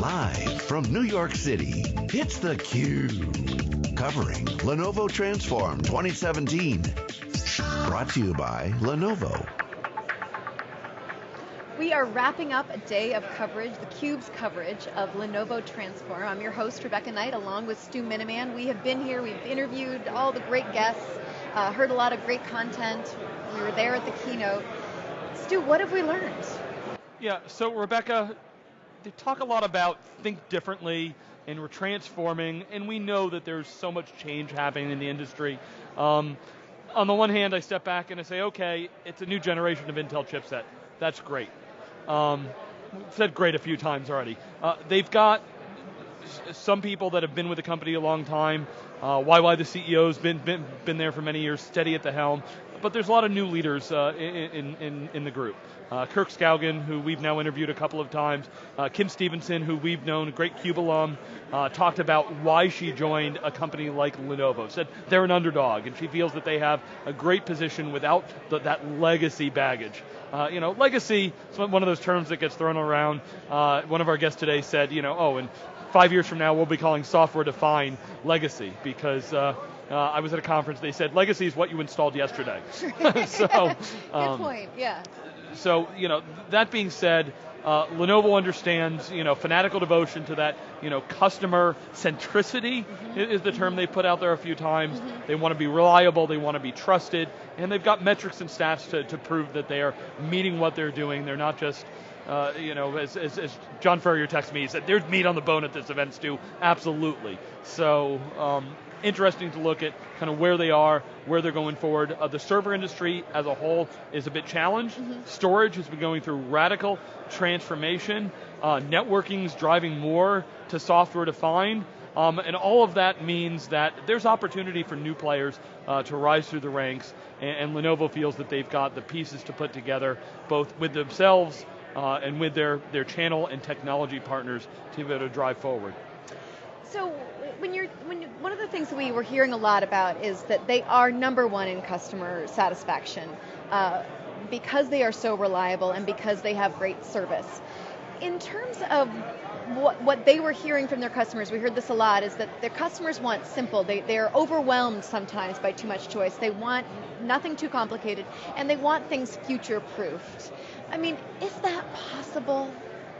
Live from New York City, it's theCUBE. Covering Lenovo Transform 2017. Brought to you by Lenovo. We are wrapping up a day of coverage, theCUBE's coverage of Lenovo Transform. I'm your host, Rebecca Knight, along with Stu Miniman. We have been here, we've interviewed all the great guests, uh, heard a lot of great content. We were there at the keynote. Stu, what have we learned? Yeah, so Rebecca, they talk a lot about think differently and we're transforming and we know that there's so much change happening in the industry. Um, on the one hand, I step back and I say, okay, it's a new generation of Intel chipset. That's great. Um, said great a few times already. Uh, they've got some people that have been with the company a long time. Uh, YY, the CEO's been, been, been there for many years, steady at the helm but there's a lot of new leaders uh, in, in, in, the group. Uh, Kirk Skaugen, who we've now interviewed a couple of times, uh, Kim Stevenson, who we've known, great CUBE alum, uh, talked about why she joined a company like Lenovo. Said they're an underdog, and she feels that they have a great position without the, that legacy baggage. Uh, you know, legacy is one of those terms that gets thrown around. Uh, one of our guests today said, you know, oh, and five years from now we'll be calling software defined legacy because uh, I was at a conference, they said legacy is what you installed yesterday. so, um, Good point, yeah. So, you know, that being said, uh, Lenovo understands, you know, fanatical devotion to that, you know, customer centricity mm-hmm. is the term mm-hmm. they put out there a few times. Mm-hmm. They want to be reliable, they want to be trusted, and they've got metrics and stats to, to prove that they are meeting what they're doing. They're not just, uh, you know, as, as, as, John Furrier texted me, he said, there's meat on the bone at this event, Stu. Absolutely. So, um, interesting to look at kind of where they are, where they're going forward. Uh, the server industry as a whole is a bit challenged. Mm -hmm. Storage has been going through radical transformation. Uh, networking is driving more to software defined. Um, and all of that means that there's opportunity for new players uh, to rise through the ranks, and, and, Lenovo feels that they've got the pieces to put together, both with themselves uh, and with their, their channel and technology partners to be able to drive forward. So when you're when you, one of the things that we were hearing a lot about is that they are number one in customer satisfaction uh, because they are so reliable and because they have great service. In terms of what, what they were hearing from their customers, we heard this a lot, is that their customers want simple. They, they're overwhelmed sometimes by too much choice. They want nothing too complicated, and they want things future-proofed. I mean, is that possible?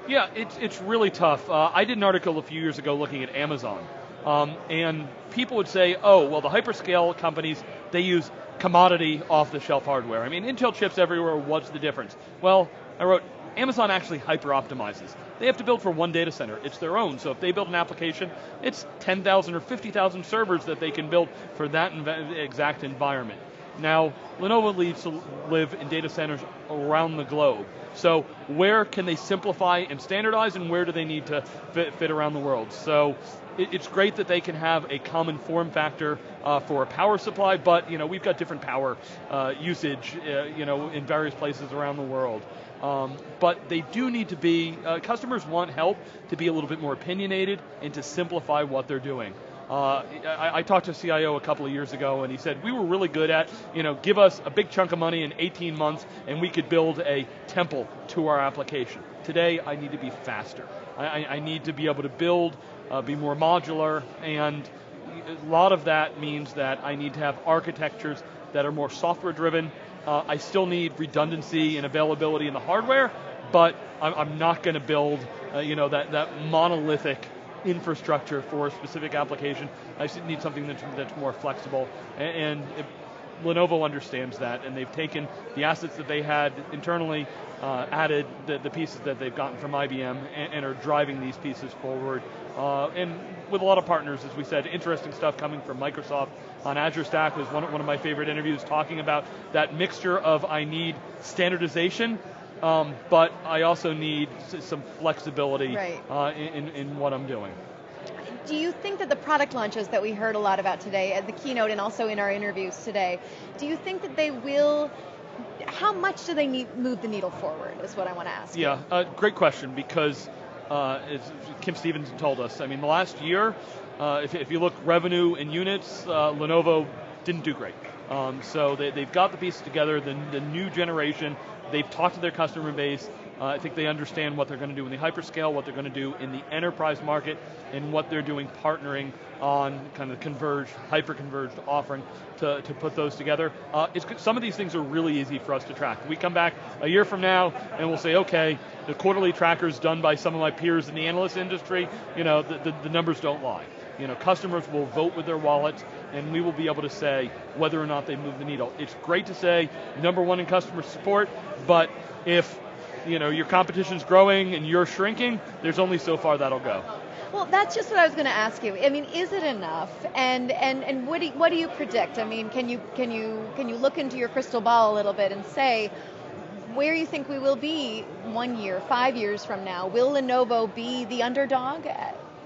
Yeah, it's, it's really tough. Uh, I did an article a few years ago looking at Amazon um, and people would say, oh, well, the hyperscale companies, they use commodity off-the-shelf hardware. I mean, Intel chips everywhere, what's the difference? Well, I wrote, Amazon actually hyper-optimizes. They have to build for one data center. It's their own, so if they build an application, it's 10,000 or 50,000 servers that they can build for that exact environment. Now, Lenovo needs to live in data centers around the globe. So where can they simplify and standardize and where do they need to fit, fit around the world? So it, it's great that they can have a common form factor uh, for a power supply, but you know, we've got different power uh, usage uh, you know, in various places around the world. Um, but they do need to be, uh, customers want help to be a little bit more opinionated and to simplify what they're doing. Uh, I, I, talked to a CIO a couple of years ago and he said, we were really good at, you know, give us a big chunk of money in 18 months and we could build a temple to our application. Today, I need to be faster. I, I need to be able to build, uh, be more modular, and a lot of that means that I need to have architectures that are more software driven. Uh, I still need redundancy and availability in the hardware, but I'm, I'm not going to build, uh, you know, that, that monolithic infrastructure for a specific application. I need something that's, that's more flexible. And, and Lenovo understands that, and they've taken the assets that they had internally, uh, added the, the, pieces that they've gotten from IBM, and, and are driving these pieces forward. Uh, and with a lot of partners, as we said, interesting stuff coming from Microsoft on Azure Stack was one, one of my favorite interviews talking about that mixture of I need standardization um, but I also need some flexibility right. uh, in, in what I'm doing. Do you think that the product launches that we heard a lot about today at the keynote and also in our interviews today, do you think that they will how much do they need, move the needle forward is what I want to ask. Yeah, uh, great question because uh, as Kim Stevenson told us, I mean the last year, uh, if, if, you look revenue and units, uh, Lenovo didn't do great. Um, so they, have got the pieces together, the, the new generation They've talked to their customer base. Uh, I think they understand what they're going to do in the hyperscale, what they're going to do in the enterprise market, and what they're doing partnering on kind of converged, hyper-converged offering to, to put those together. Uh, some of these things are really easy for us to track. We come back a year from now and we'll say, okay, the quarterly trackers done by some of my peers in the analyst industry, you know, the, the, the numbers don't lie. You know, customers will vote with their wallets, and we will be able to say whether or not they move the needle. It's great to say number one in customer support, but if you know your competition's growing and you're shrinking, there's only so far that'll go. Well, that's just what I was going to ask you. I mean, is it enough? And and and what do you, what do you predict? I mean, can you can you can you look into your crystal ball a little bit and say where you think we will be one year, five years from now? Will Lenovo be the underdog?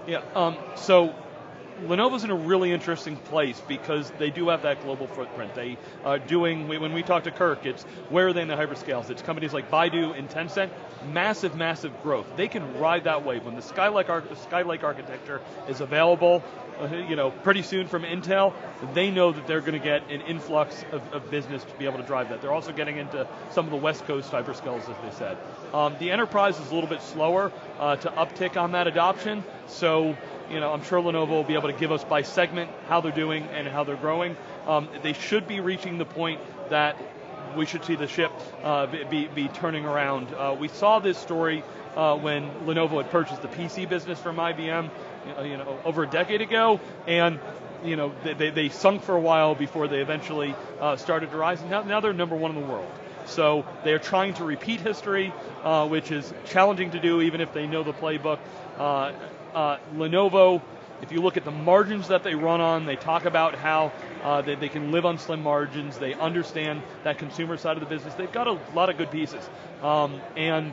Yeah. Um, so Lenovo's in a really interesting place because they do have that global footprint. They are doing, when we talk to Kirk, it's where are they in the hyperscales? It's companies like Baidu and Tencent, massive, massive growth. They can ride that wave. When the Skylake, Skylake architecture is available, uh, you know, pretty soon from Intel, they know that they're going to get an influx of, of, business to be able to drive that. They're also getting into some of the West Coast hyperscales, as they said. Um, the enterprise is a little bit slower uh, to uptick on that adoption, so you know, I'm sure Lenovo will be able to give us by segment how they're doing and how they're growing. Um, they should be reaching the point that we should see the ship uh, be, be, turning around. Uh, we saw this story uh, when Lenovo had purchased the PC business from IBM, you know, over a decade ago, and you know, they, they sunk for a while before they eventually uh, started to rise, and now, now they're number one in the world. So they're trying to repeat history, uh, which is challenging to do even if they know the playbook. Uh, uh, Lenovo, if you look at the margins that they run on, they talk about how uh, they, they, can live on slim margins. They understand that consumer side of the business. They've got a lot of good pieces. Um, and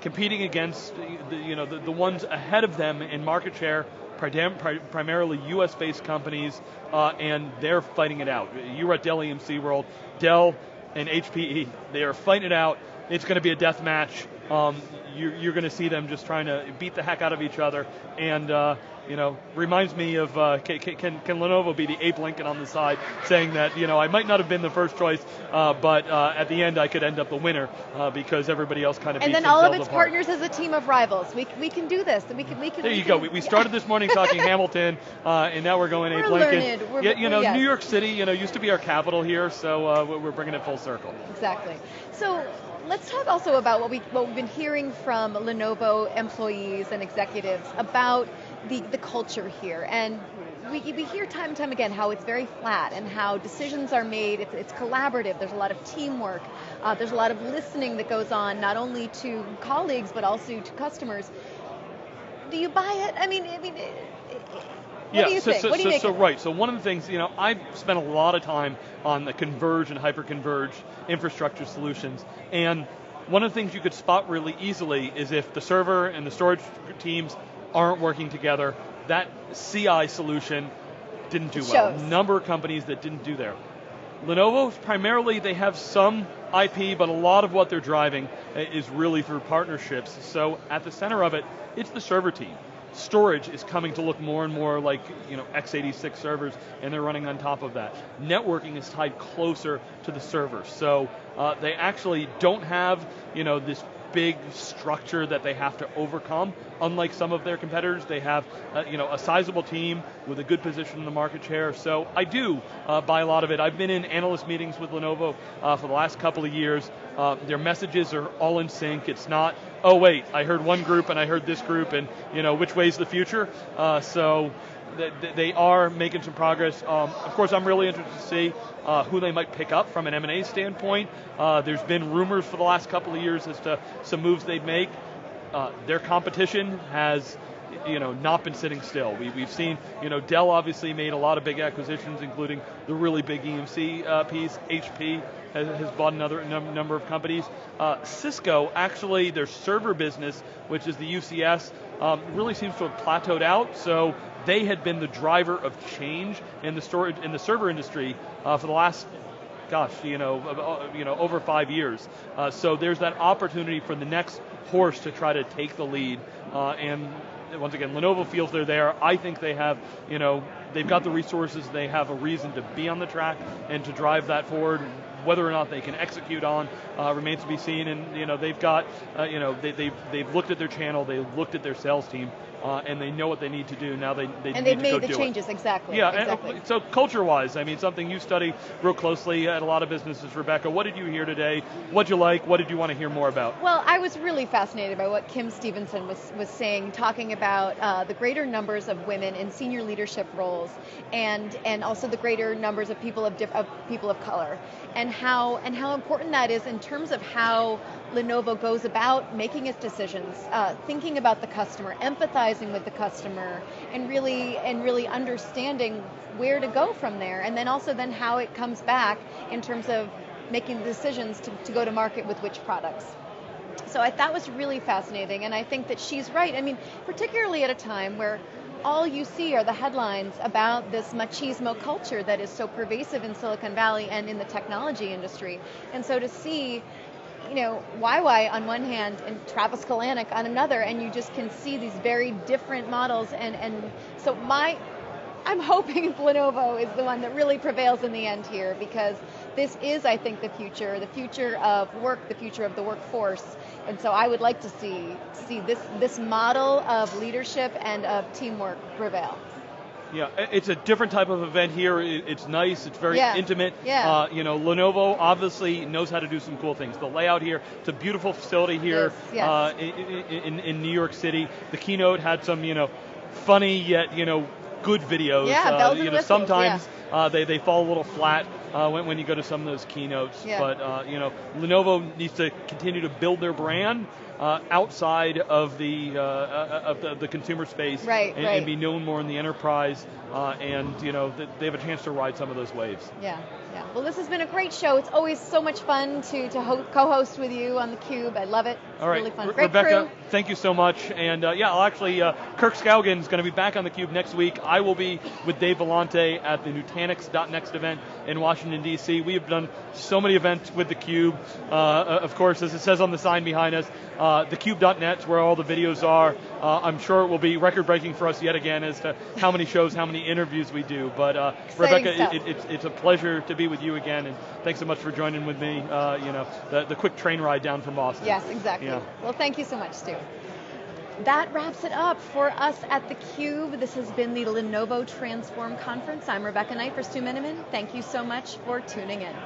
competing against the, you know, the, the, ones ahead of them in market share, primarily US-based companies, uh, and they're fighting it out. You were at Dell EMC World. Dell and HPE, they are fighting it out. It's going to be a death match. Um, you're, you're going to see them just trying to beat the heck out of each other. And, uh, you know, reminds me of uh, can, can, can, Lenovo be the Abe Lincoln on the side saying that, you know, I might not have been the first choice, uh, but uh, at the end I could end up the winner uh, because everybody else kind of And then all of its apart. partners as a team of rivals. We, we can do this. We can, we can, there you can, go. We, we started this morning talking Hamilton, uh, and now we're going we're Abe Lincoln. We're, yeah, you know, New York City, you know, used to be our capital here, so uh, we're bringing it full circle. Exactly. So let's talk also about what, we, what been hearing from Lenovo employees and executives about the, the culture here. And we, we hear time and time again how it's very flat and how decisions are made, it's, it's collaborative, there's a lot of teamwork, uh, there's a lot of listening that goes on, not only to colleagues, but also to customers. Do you buy it? I mean, I mean, what yeah, do you so, think? So, what do you so, so right. So one of the things, you know, I've spent a lot of time on the converged and hyper-converged infrastructure solutions, and one of the things you could spot really easily is if the server and the storage teams aren't working together, that CI solution didn't do well. Number of companies that didn't do there. Lenovo, primarily they have some IP, but a lot of what they're driving uh, is really through partnerships. So at the center of it, it's the server team storage is coming to look more and more like you know x86 servers, and they're running on top of that. Networking is tied closer to the server, so uh, they actually don't have you know this big structure that they have to overcome. Unlike some of their competitors, they have uh, you know a sizable team with a good position in the market share. So I do uh, buy a lot of it. I've been in analyst meetings with Lenovo uh, for the last couple of years. Uh, their messages are all in sync. It's not oh wait, I heard one group and I heard this group, and you know which way's the future. Uh, so they are making some progress. Um, of course, I'm really interested to see uh, who they might pick up from an M&A standpoint. Uh, there's been rumors for the last couple of years as to some moves they'd make. Uh, their competition has you know, not been sitting still. We, we've seen, you know, Dell obviously made a lot of big acquisitions, including the really big EMC uh, piece. HP has, has, bought another num- number of companies. Uh, Cisco, actually, their server business, which is the UCS, um, really seems to have plateaued out. So they had been the driver of change in the storage in the server industry uh, for the last gosh, you know, uh, you know, over five years. Uh, so there's that opportunity for the next horse to try to take the lead. Uh, and once again, Lenovo feels they're there. I think they have, you know, they've got the resources. They have a reason to be on the track and to drive that forward. Whether or not they can execute on uh, remains to be seen. And you know, they've got, uh, you know, they, they've they've looked at their channel, they've looked at their sales team, uh, and they know what they need to do. Now they, they and they've made the changes it. exactly. Yeah, exactly. and, uh, so culture-wise, I mean, something you study real closely at a lot of businesses. Rebecca, what did you hear today? What'd you like? What did you want to hear more about? Well, I was really fascinated by what Kim Stevenson was, was saying, talking about uh, the greater numbers of women in senior leadership roles, and and also the greater numbers of people of, diff, of people of color, and how and how important that is in terms of how Lenovo goes about making its decisions, uh, thinking about the customer, empathizing with the customer, and really and really understanding where to go from there, and then also then how it comes back in terms of making decisions to, to go to market with which products. So I, that was really fascinating, and I think that she's right. I mean, particularly at a time where all you see are the headlines about this machismo culture that is so pervasive in Silicon Valley and in the technology industry. And so to see, you know, YY on one hand and Travis Kalanick on another, and you just can see these very different models. And, and so my, I'm hoping Lenovo is the one that really prevails in the end here because this is, I think, the future, the future of work, the future of the workforce. And so I would like to see see this this model of leadership and of teamwork prevail. Yeah, it's a different type of event here. It's nice. It's very Yeah. intimate. Yeah. Uh, you know, Lenovo obviously knows how to do some cool things. The layout here, it's a beautiful facility here Yes, yes. Uh, in, in, in New York City. The keynote had some, you know, funny yet you know good videos. Yeah, uh, bells and you know, whistles, sometimes uh, they they fall a little flat uh, when when you go to some of those keynotes. Yeah. But uh, you know, Lenovo needs to continue to build their brand. Uh, outside of the uh, uh, of the, the consumer space, Right, and, right. and be known more in the enterprise, uh, and you know th- they have a chance to ride some of those waves. Yeah, yeah. Well, this has been a great show. It's always so much fun to, to ho- co-host with you on the Cube. I love it. All right, really. Re- Rebecca, crew. thank you so much. And uh, yeah, I'll actually, uh, Kirk Skaugen is going to be back on the Cube next week. I will be with Dave Vellante at the Nutanix.next event in Washington D.C. We have done so many events with the Cube. Uh, of course, as it says on the sign behind us, uh, thecube.net is where all the videos are. Uh, I'm sure it will be record-breaking for us yet again as to how many shows, how many interviews we do. But uh, Rebecca, it, it, it's, it's a pleasure to be with you again, and thanks so much for joining with me. Uh, you know, the, the quick train ride down from Boston. Yes, exactly. Yeah. Well, thank you so much, Stu. That wraps it up for us at theCUBE. This has been the Lenovo Transform Conference. I'm Rebecca Knight for Stu Miniman. Thank you so much for tuning in.